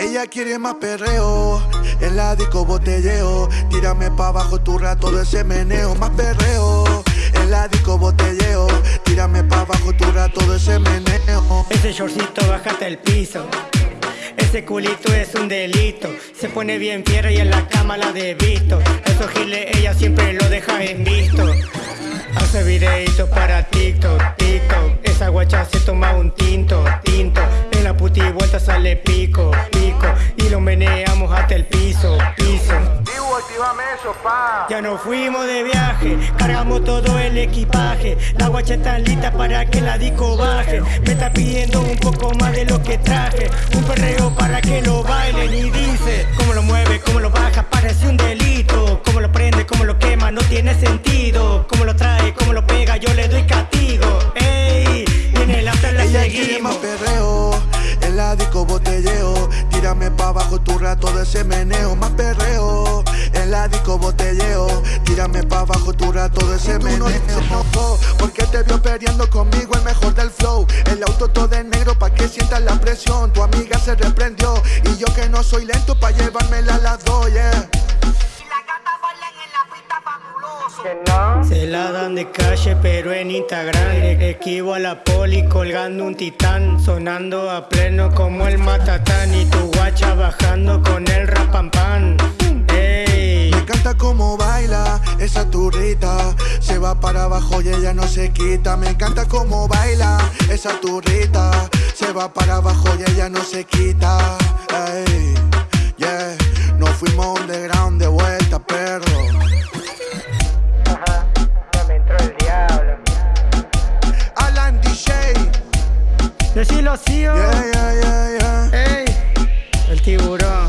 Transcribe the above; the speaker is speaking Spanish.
Ella quiere más perreo, en la disco botelleo. Tírame pa' abajo tu rato de ese meneo, más perreo. En la disco botelleo, tírame pa' abajo tu rato de ese meneo. Ese shortcito bájate el piso. Ese culito es un delito. Se pone bien fiera y en la cama la de visto. Esos giles ella siempre lo deja en visto. Hace videitos para TikTok, TikTok. Esa guacha se toma un tinto, tinto. En la puti vuelta sale pico, lo meneamos hasta el piso, piso. Ya nos fuimos de viaje, cargamos todo el equipaje. La guacha está lista para que la disco baje. Me está pidiendo un poco más de lo que traje. Un perreo para que lo bailen de ese meneo, más perreo. En la disco botelleo, tírame pa' abajo tu rato de ese meneo. Porque te vio peleando conmigo el mejor del flow. El auto todo de negro pa' que sientas la presión. Tu amiga se reprendió y yo que no soy lento pa' llevármela a las dos, yeah. Se la dan de calle pero en Instagram Le esquivo a la poli colgando un titán Sonando a pleno como el matatán Y tu guacha bajando con el rapampan Ey, Me encanta cómo baila esa turrita Se va para abajo y ella no se quita. Me encanta cómo baila esa turrita Se va para abajo y ella no se quita. Ey, yeah Nos fuimos underground Yeah, yeah, yeah, yeah. Ey, el tiburón